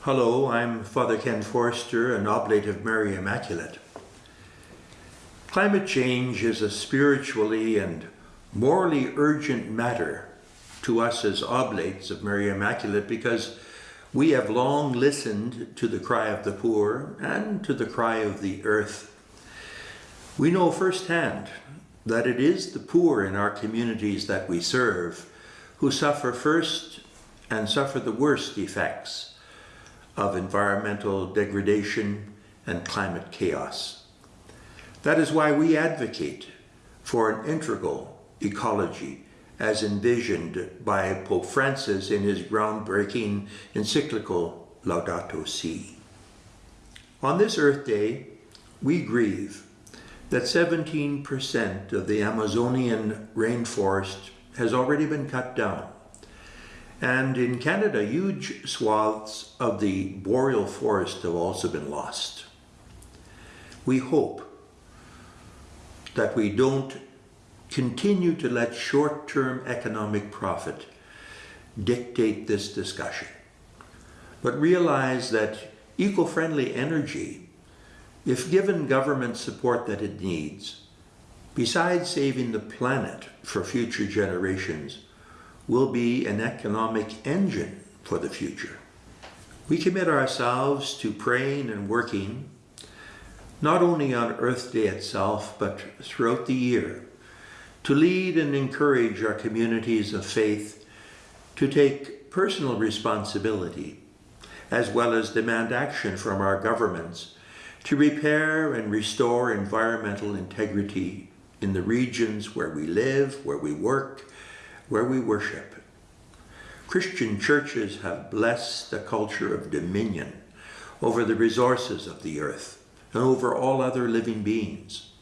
Hello, I'm Father Ken Forster, an oblate of Mary Immaculate. Climate change is a spiritually and morally urgent matter to us as oblates of Mary Immaculate because we have long listened to the cry of the poor and to the cry of the earth. We know firsthand that it is the poor in our communities that we serve who suffer first and suffer the worst effects of environmental degradation and climate chaos. That is why we advocate for an integral ecology as envisioned by Pope Francis in his groundbreaking encyclical Laudato Si. On this Earth Day, we grieve that 17% of the Amazonian rainforest has already been cut down. And in Canada, huge swaths of the boreal forest have also been lost. We hope that we don't continue to let short-term economic profit dictate this discussion, but realize that eco-friendly energy, if given government support that it needs, besides saving the planet for future generations, will be an economic engine for the future. We commit ourselves to praying and working, not only on Earth Day itself, but throughout the year, to lead and encourage our communities of faith to take personal responsibility, as well as demand action from our governments to repair and restore environmental integrity in the regions where we live, where we work, where we worship. Christian churches have blessed a culture of dominion over the resources of the earth and over all other living beings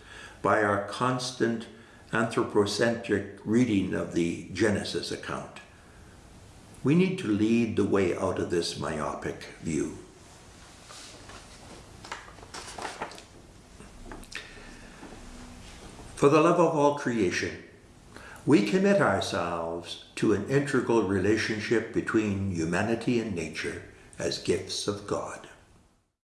by our constant anthropocentric reading of the Genesis account. We need to lead the way out of this myopic view. For the love of all creation, we commit ourselves to an integral relationship between humanity and nature as gifts of God.